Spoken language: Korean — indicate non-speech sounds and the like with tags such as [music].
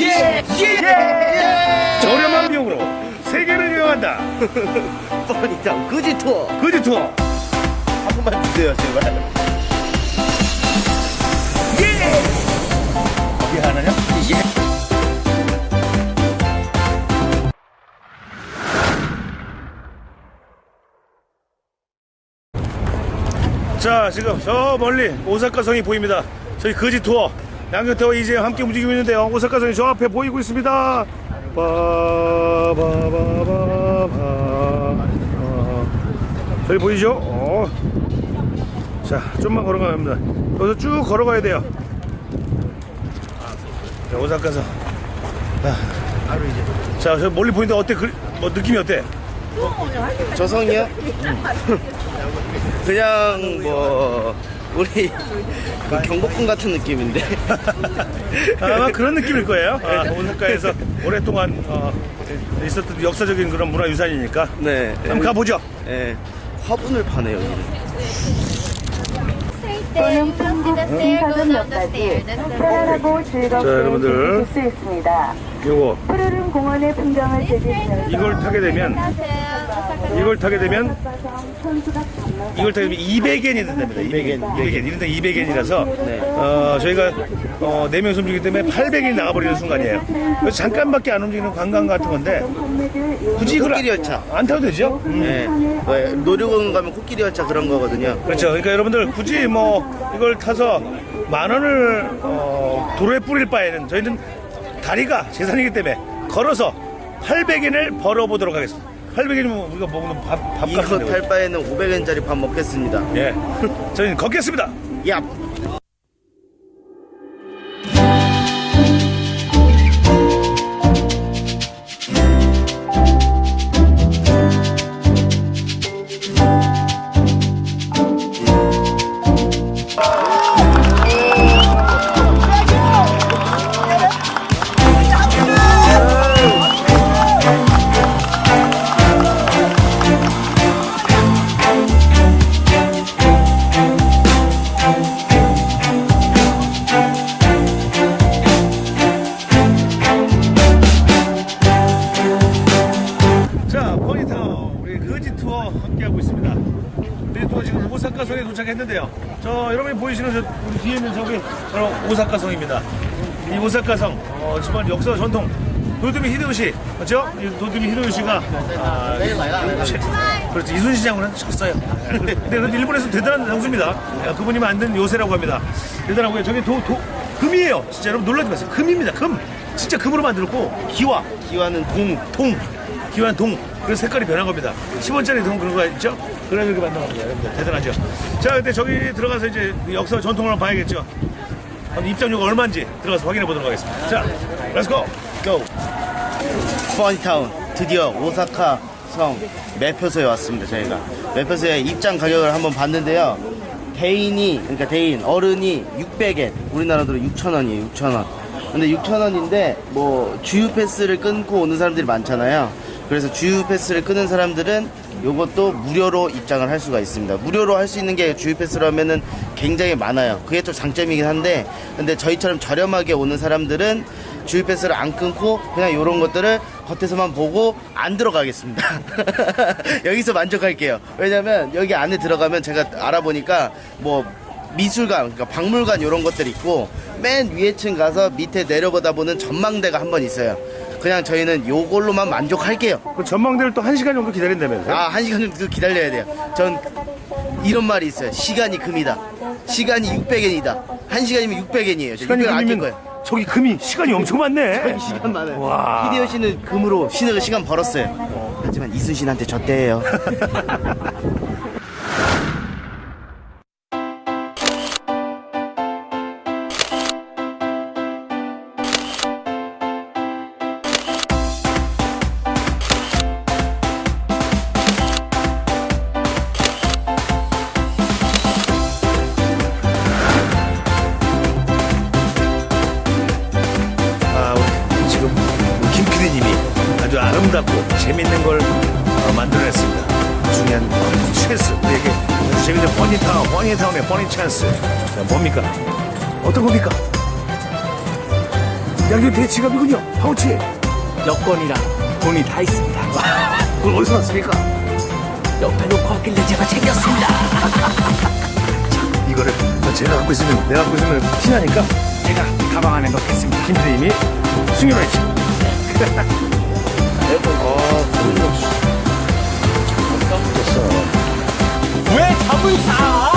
예! 예! 저렴한 비용으로 세계를 여행한다. [laughs] 뻔히다 그지 투어 그지 투어. 한 번만 주세요 제발 예! 이게 하나냐? 예. 자, 지금 저 멀리 오사카 성이 보입니다. 저희 거지 투어 양교태와 이제 함께 움직이고 있는데요. 오사카 성이 저 앞에 보이고 있습니다. 바바바바바. 저기 보이죠? 어. 자, 좀만 걸어가면 합니다. 여기서 쭉 걸어가야 돼요. 자, 오사카 성. 바로 이제 자, 저 멀리 보이는데 어때? 그, 뭐 느낌이 어때? 저성이요? 그냥 뭐 우리 그 경복궁 같은 느낌인데 [laughs] 아마 그런 느낌일 거예요. 아, 오사카에서 오랫동안 어, 있었던 역사적인 그런 문화유산이니까 네 한번 가보죠. 예. 화분을 파네 여기는 또는 편안하고 즐겁게 여러분들. 즐길 수 있습니다. 요거 푸르른 공원의 풍경을 즐기시면서 이걸 타게 되면 이걸 타게 되면 이걸 타게 되면 200엔이 된답니다. 200엔. 200엔. 이런데 200엔이라서 네. 어, 저희가 어, 4명이서 움직이기 때문에 800엔이 나가버리는 순간이에요. 그래서 잠깐밖에 안 움직이는 관광 같은 건데 굳이 이걸 코끼리 열차. 안 타도 되죠? 음. 예. 왜 놀이공원 가면 코끼리 열차 그런 거거든요 그렇죠. 그러니까 여러분들 굳이 뭐 이걸 타서 만 원을 어, 도로에 뿌릴 바에는 저희는 다리가 재산이기 때문에 걸어서 800엔을 벌어보도록 하겠습니다. 800엔이면 우리가 먹는 밥, 밥 이거 같은데. 탈 바에는 500엔짜리 밥 먹겠습니다 예. [laughs] 저희는 걷겠습니다. 야 있습니다. 거지 투어 지금 오사카 성에 도착했는데요. 저 여러분이 보이시는 저 우리 뒤에 있는 저기 바로 오사카 성입니다. 이 오사카 성, 어, 지금 역사 전통 도드미 히데요시 맞죠? 이 도드미 히데요시가 아, 최- 그렇죠 이순신 장군은 졌어요. 근데 근데 일본에서 대단한 장수입니다. 아, 그분이 만든 요새라고 합니다. 대단하고요. 저게 도, 도 금이에요. 진짜 여러분 놀라지 마세요. 금입니다. 금. 진짜 금으로 만들었고 기와 기와는 동동 기환 동 그래서 색깔이 변한 겁니다. 10원짜리 동 그런 거 있죠? 그래 이렇게 만든 겁니다. 대단하죠? 자 근데 저기 들어가서 이제 역사 전통을 한번 봐야겠죠? 입장료가 얼마인지 들어가서 확인해 보도록 하겠습니다. 자 let's go go 퍼니타운 드디어 오사카 성 매표소에 왔습니다 저희가. 매표소에 입장 가격을 한번 봤는데요. 대인이 그러니까 대인 어른이 600엔. 우리나라 로 6,000원이에요 6,000원. 근데 6,000원인데 뭐 주유 패스를 끊고 오는 사람들이 많잖아요 그래서 주유 패스를 끊은 사람들은 요것도 무료로 입장을 할 수가 있습니다 무료로 할 수 있는 게 주유 패스라면은 굉장히 많아요 그게 좀 장점이긴 한데 근데 저희처럼 저렴하게 오는 사람들은 주유 패스를 안 끊고 그냥 이런 것들을 겉에서만 보고 안 들어가겠습니다. [laughs] 여기서 만족할게요. 왜냐면 여기 안에 들어가면 제가 알아보니까 뭐 미술관, 그러니까 박물관 이런 것들 있고 맨 위에 층 가서 밑에 내려보다 보는 전망대가 한 번 있어요. 그냥 저희는 요걸로만 만족할게요. 그 전망대를 또 1시간 정도 기다린다면서요? 아, 한 시간 정도 기다려야 돼요. 전 이런 말이 있어요. 시간이 금이다. 시간이 600엔이다. 한 시간이면 600엔이에요. 시간이 아낄 금이면 거예요. 저기 금이 시간이 엄청 많네 [laughs] 시간 많아요. 와. 히데요 씨는 금으로 신을 시간 벌었어요. 하지만 이순신한테 졌대요. [laughs] 아름답고 재밌는 걸 어, 만들어냈습니다. 중요한 찬스, 우리에게 재밌는 퍼니타운, 퍼니타운의 funny 찬스. 자, 뭡니까? 어떤 겁니까? 양경태 지갑이군요. 파우치. 여권이랑 돈이 다 있습니다. 그걸 어디서 났습니까? 옆에 놓고 왔길래 제가 챙겼습니다. [laughs] 이거를 제가 갖고 있으면 내가 갖고 있으면 티나니까 제가 가방 안에 넣겠습니다. 김대임이 숨겨놓 [laughs] 지. 왜 잡을 사?